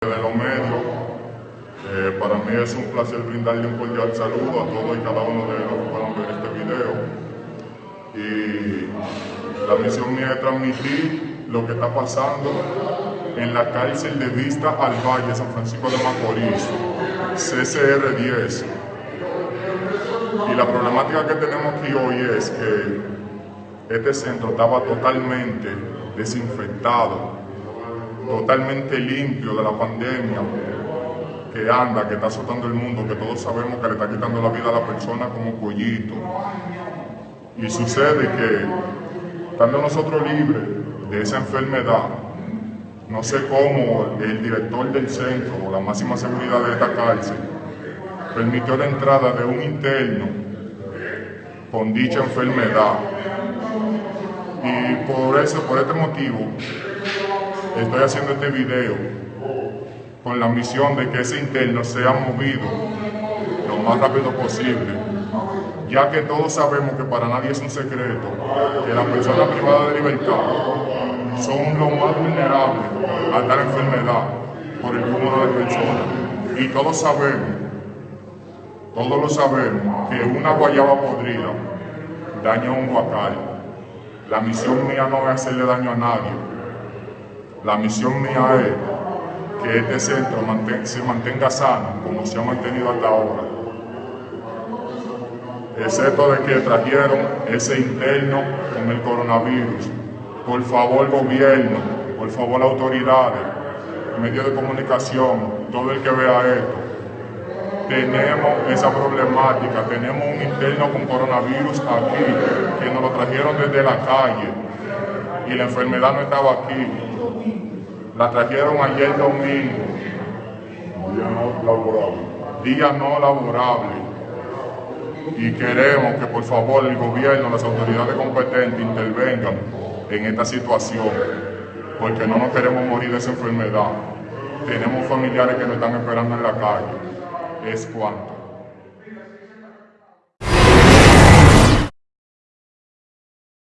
de los medios. Eh, para mí es un placer brindarle un cordial saludo a todos y cada uno de los que puedan ver este video. Y la misión mía es transmitir lo que está pasando en la cárcel de Vista al Valle, San Francisco de Macorís, CCR10. Y la problemática que tenemos aquí hoy es que este centro estaba totalmente desinfectado, totalmente limpio de la pandemia que anda, que está azotando el mundo, que todos sabemos que le está quitando la vida a la persona como pollito. Y sucede que, estando nosotros libres de esa enfermedad, no sé cómo el director del centro, o la máxima seguridad de esta cárcel, permitió la entrada de un interno con dicha enfermedad. Y por eso, por este motivo, estoy haciendo este video con la misión de que ese interno sea movido lo más rápido posible, ya que todos sabemos que para nadie es un secreto que las personas privadas de libertad son los más vulnerables a tal enfermedad por el número de personas. Y todos sabemos, todos lo sabemos, que una guayaba podrida daña un guacal. La misión mía no es hacerle daño a nadie. La misión mía es que este centro se mantenga sano como se ha mantenido hasta ahora. Excepto de que trajeron ese interno con el coronavirus. Por favor, gobierno, por favor, autoridades, medios de comunicación, todo el que vea esto, tenemos esa problemática, tenemos un interno con coronavirus aquí, que nos lo trajeron desde la calle y la enfermedad no estaba aquí. La trajeron ayer domingo. Día no laborable. Día no laborable. Y queremos que por favor el gobierno, las autoridades competentes intervengan en esta situación, porque no nos queremos morir de esa enfermedad. Tenemos familiares que nos están esperando en la calle. Es cuanto.